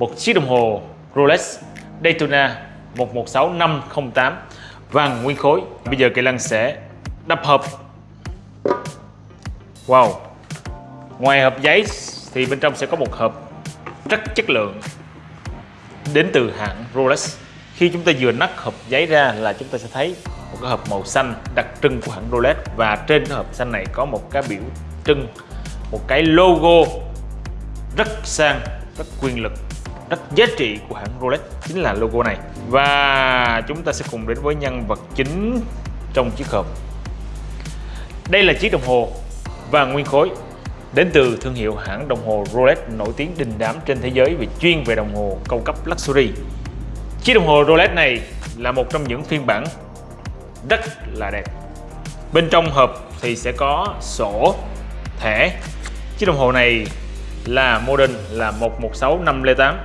một chiếc đồng hồ Rolex Daytona 116508 vàng nguyên khối. Bây giờ Kỳ Lân sẽ đập hộp. Wow. Ngoài hộp giấy thì bên trong sẽ có một hộp rất chất lượng đến từ hãng Rolex. Khi chúng ta vừa nắp hộp giấy ra là chúng ta sẽ thấy một cái hộp màu xanh đặc trưng của hãng Rolex và trên cái hộp xanh này có một cái biểu trưng một cái logo rất sang, rất quyền lực, rất giá trị của hãng Rolex chính là logo này. Và chúng ta sẽ cùng đến với nhân vật chính trong chiếc hộp. Đây là chiếc đồng hồ vàng nguyên khối đến từ thương hiệu hãng đồng hồ Rolex nổi tiếng đình đám trên thế giới về chuyên về đồng hồ cao cấp luxury. Chiếc đồng hồ Rolex này là một trong những phiên bản rất là đẹp. Bên trong hộp thì sẽ có sổ, thẻ. Chiếc đồng hồ này là model là 116508